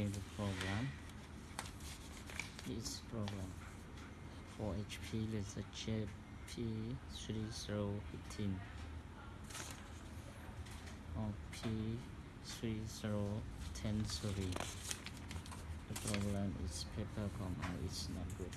okay the program. This program for HP is a JP3015 or P3010 series the problem is paper comma is not good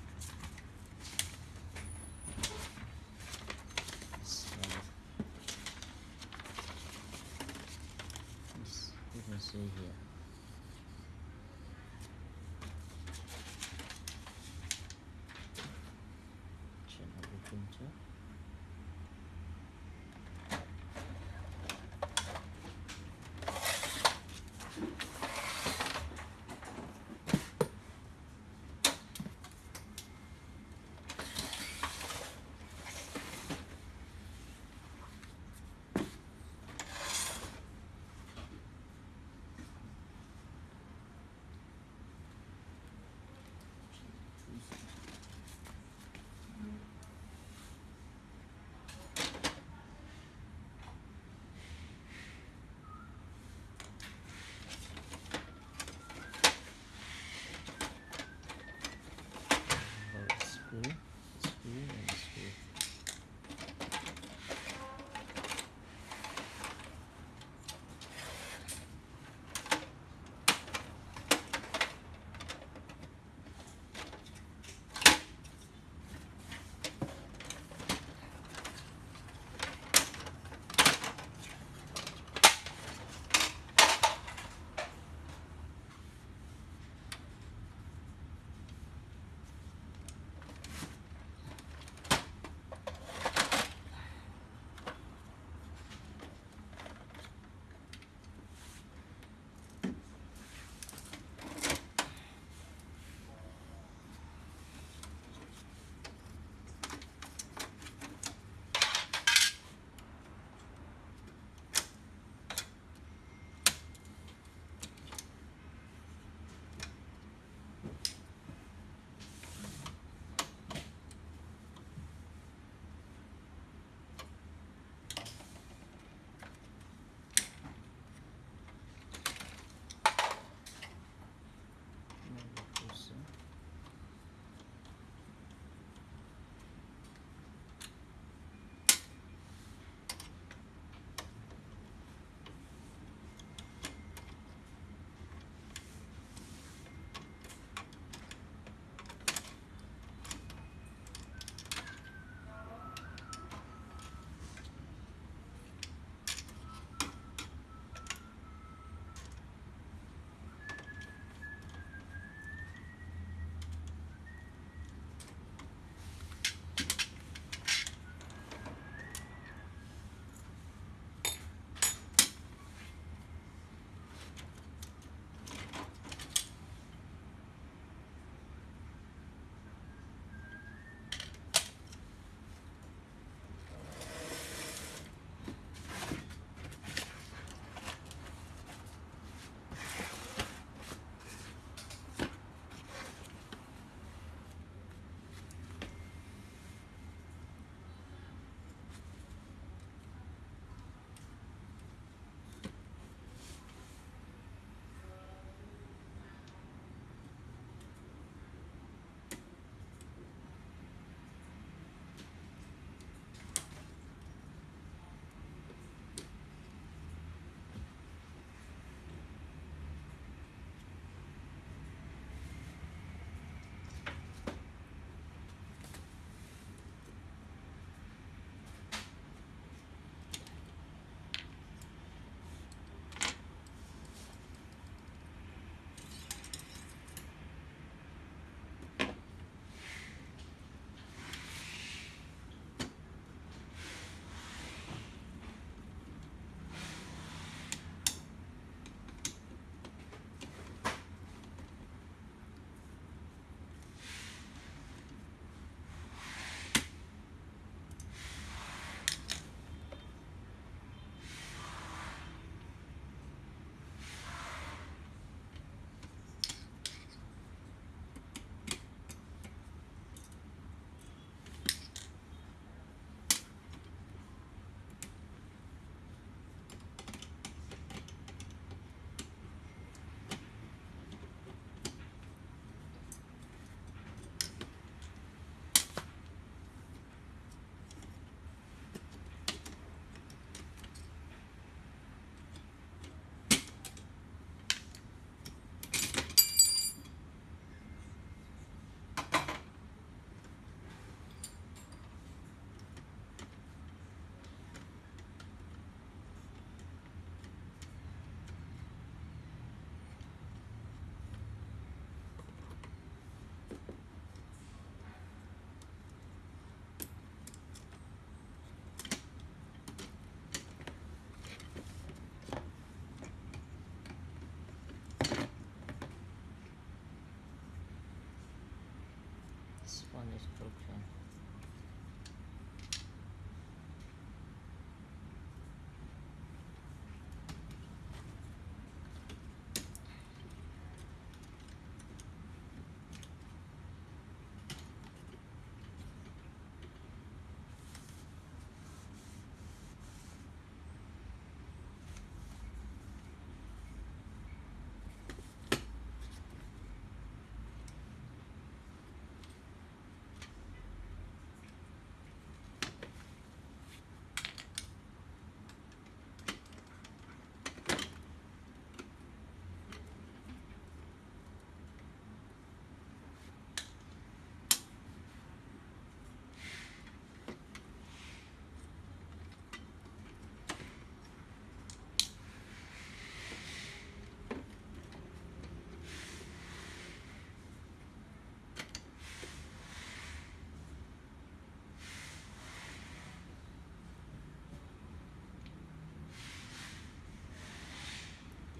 this one is broken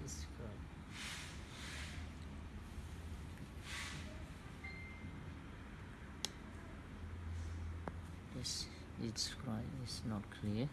this screw this this screw is not clear